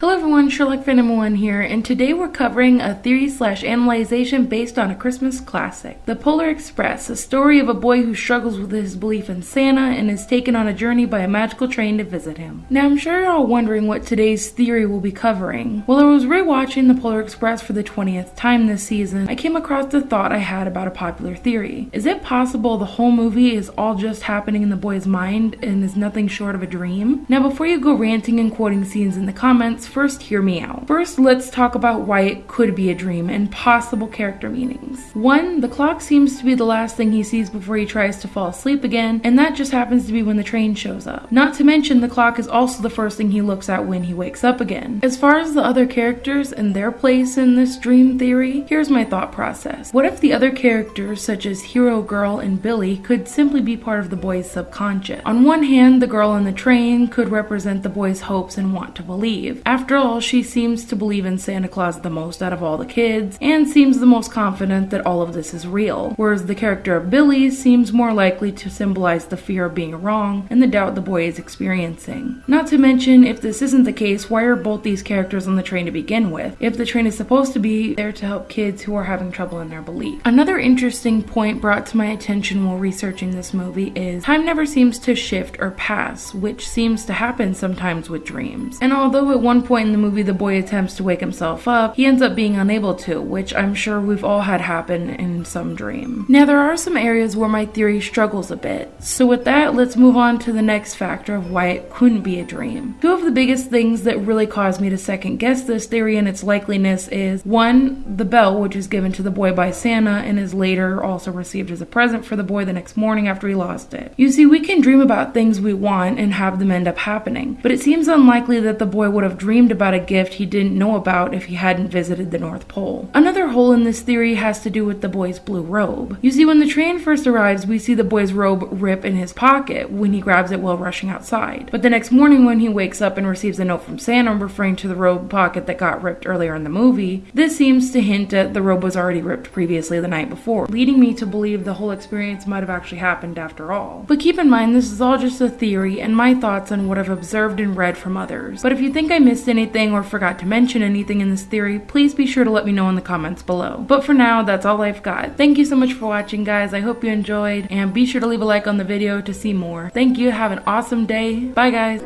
Hello everyone, Sherlock Phantom 1 here, and today we're covering a theory slash analyzation based on a Christmas classic. The Polar Express, a story of a boy who struggles with his belief in Santa and is taken on a journey by a magical train to visit him. Now I'm sure you're all wondering what today's theory will be covering. While I was rewatching The Polar Express for the 20th time this season, I came across the thought I had about a popular theory. Is it possible the whole movie is all just happening in the boy's mind and is nothing short of a dream? Now before you go ranting and quoting scenes in the comments, first hear me out. First, let's talk about why it could be a dream and possible character meanings. One, the clock seems to be the last thing he sees before he tries to fall asleep again, and that just happens to be when the train shows up. Not to mention, the clock is also the first thing he looks at when he wakes up again. As far as the other characters and their place in this dream theory, here's my thought process. What if the other characters, such as Hero Girl and Billy, could simply be part of the boy's subconscious? On one hand, the girl in the train could represent the boy's hopes and want to believe. After all, she seems to believe in Santa Claus the most out of all the kids, and seems the most confident that all of this is real, whereas the character of Billy seems more likely to symbolize the fear of being wrong and the doubt the boy is experiencing. Not to mention, if this isn't the case, why are both these characters on the train to begin with, if the train is supposed to be there to help kids who are having trouble in their belief? Another interesting point brought to my attention while researching this movie is time never seems to shift or pass, which seems to happen sometimes with dreams. And although at one point in the movie the boy attempts to wake himself up, he ends up being unable to, which I'm sure we've all had happen in some dream. Now there are some areas where my theory struggles a bit, so with that let's move on to the next factor of why it couldn't be a dream. Two of the biggest things that really caused me to second guess this theory and its likeliness is one, the bell which is given to the boy by Santa and is later also received as a present for the boy the next morning after he lost it. You see, we can dream about things we want and have them end up happening, but it seems unlikely that the boy would have dreamed about a gift he didn't know about if he hadn't visited the North Pole. Another hole in this theory has to do with the boy's blue robe. You see, when the train first arrives, we see the boy's robe rip in his pocket when he grabs it while rushing outside. But the next morning, when he wakes up and receives a note from Santa referring to the robe pocket that got ripped earlier in the movie, this seems to hint at the robe was already ripped previously the night before, leading me to believe the whole experience might have actually happened after all. But keep in mind, this is all just a theory and my thoughts on what I've observed and read from others. But if you think I missed anything or forgot to mention anything in this theory, please be sure to let me know in the comments below. But for now, that's all I've got. Thank you so much for watching, guys. I hope you enjoyed, and be sure to leave a like on the video to see more. Thank you. Have an awesome day. Bye, guys.